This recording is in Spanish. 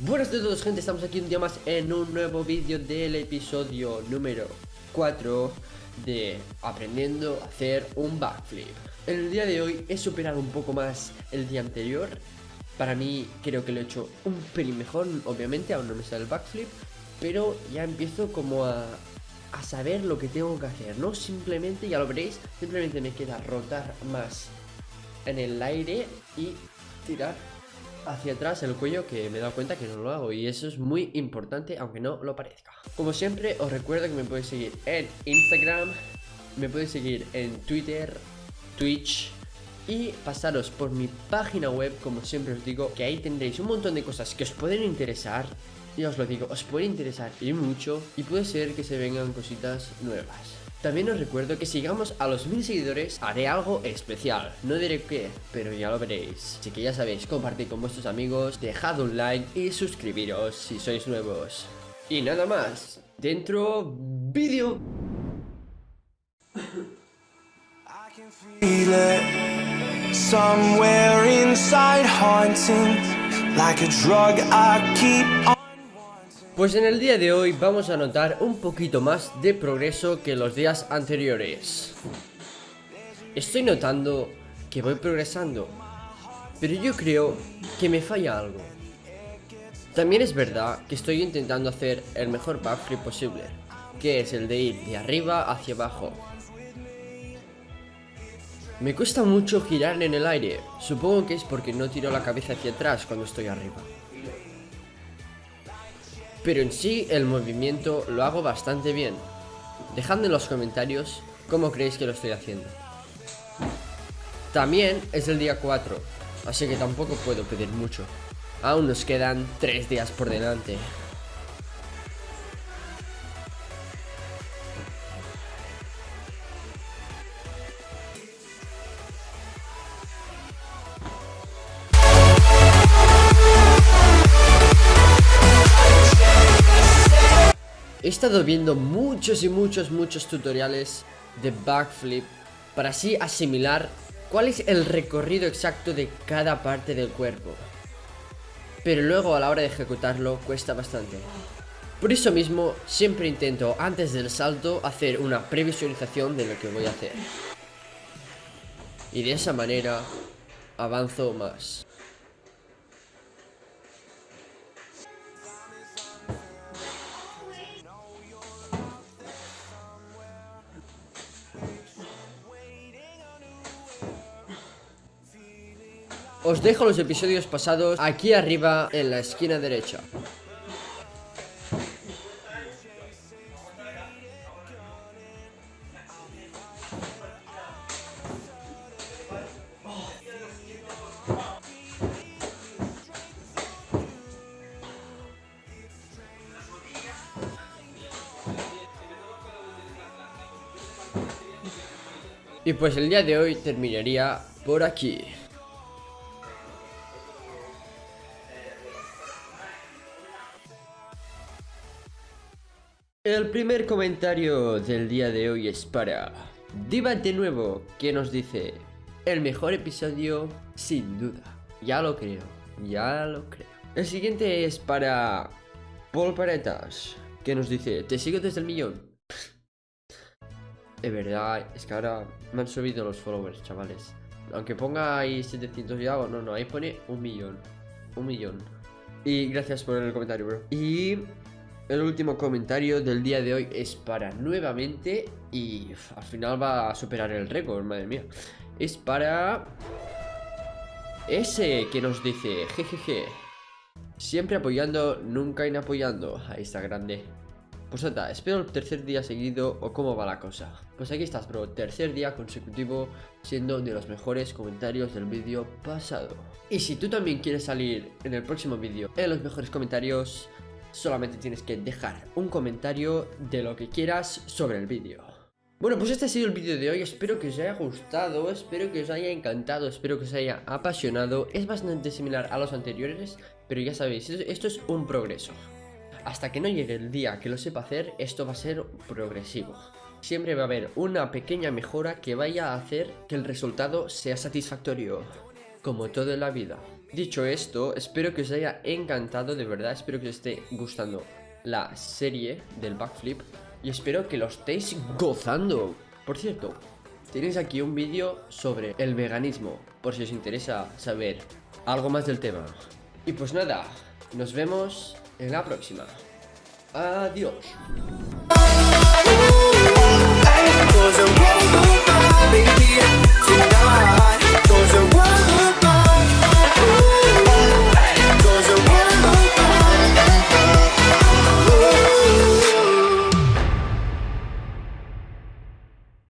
Buenas a todos gente, estamos aquí un día más en un nuevo vídeo del episodio número 4 de aprendiendo a hacer un backflip. En el día de hoy he superado un poco más el día anterior. Para mí creo que lo he hecho un pelín mejor, obviamente aún no me sale el backflip Pero ya empiezo como a, a saber lo que tengo que hacer No simplemente, ya lo veréis, simplemente me queda rotar más en el aire y tirar hacia atrás el cuello que me he dado cuenta que no lo hago y eso es muy importante aunque no lo parezca. Como siempre os recuerdo que me podéis seguir en Instagram, me podéis seguir en Twitter, Twitch y pasaros por mi página web como siempre os digo que ahí tendréis un montón de cosas que os pueden interesar y os lo digo, os puede interesar y mucho y puede ser que se vengan cositas nuevas. También os recuerdo que si llegamos a los mil seguidores haré algo especial. No diré qué, pero ya lo veréis. Así que ya sabéis, compartid con vuestros amigos, dejad un like y suscribiros si sois nuevos. Y nada más, dentro vídeo. Pues en el día de hoy vamos a notar un poquito más de progreso que los días anteriores. Estoy notando que voy progresando Pero yo creo que me falla algo. También es verdad que estoy intentando hacer el mejor backflip posible Que es el de ir de arriba hacia abajo. Me cuesta mucho girar en el aire Supongo que es porque no tiro la cabeza hacia atrás cuando estoy arriba pero en sí el movimiento lo hago bastante bien. Dejadme en los comentarios cómo creéis que lo estoy haciendo. También es el día 4, así que tampoco puedo pedir mucho. Aún nos quedan 3 días por delante. He estado viendo muchos y muchos, muchos tutoriales de backflip para así asimilar cuál es el recorrido exacto de cada parte del cuerpo. Pero luego a la hora de ejecutarlo cuesta bastante. Por eso mismo siempre intento antes del salto hacer una previsualización de lo que voy a hacer. Y de esa manera avanzo más. Os dejo los episodios pasados aquí arriba en la esquina derecha. Y pues el día de hoy terminaría por aquí. El primer comentario del día de hoy es para Diva de nuevo, que nos dice El mejor episodio, sin duda Ya lo creo, ya lo creo. El siguiente es para Paul Paretas, que nos dice Te sigo desde el millón De verdad, es que ahora me han subido los followers, chavales. Aunque ponga ahí 700 y algo, no, no, ahí pone un millón Un millón. Y gracias por el comentario, bro. Y el último comentario del día de hoy es para nuevamente y al final va a superar el récord, madre mía. Es para ese que nos dice, jejeje, siempre apoyando, nunca inapoyando. Ahí está grande. Pues nada, espero el tercer día seguido o cómo va la cosa. Pues aquí estás, bro, tercer día consecutivo siendo de los mejores comentarios del vídeo pasado. Y si tú también quieres salir en el próximo vídeo en los mejores comentarios, solamente tienes que dejar un comentario de lo que quieras sobre el vídeo. Bueno, pues este ha sido el vídeo de hoy, espero que os haya gustado, espero que os haya encantado, espero que os haya apasionado. Es bastante similar a los anteriores, pero ya sabéis, esto es un progreso. Hasta que no llegue el día que lo sepa hacer, esto va a ser progresivo. Siempre va a haber una pequeña mejora que vaya a hacer que el resultado sea satisfactorio, como todo en la vida. Dicho esto, espero que os haya encantado, de verdad, espero que os esté gustando la serie del backflip y espero que lo estéis gozando. Por cierto, tenéis aquí un vídeo sobre el veganismo, por si os interesa saber algo más del tema. Y pues nada, nos vemos en la próxima. Adiós.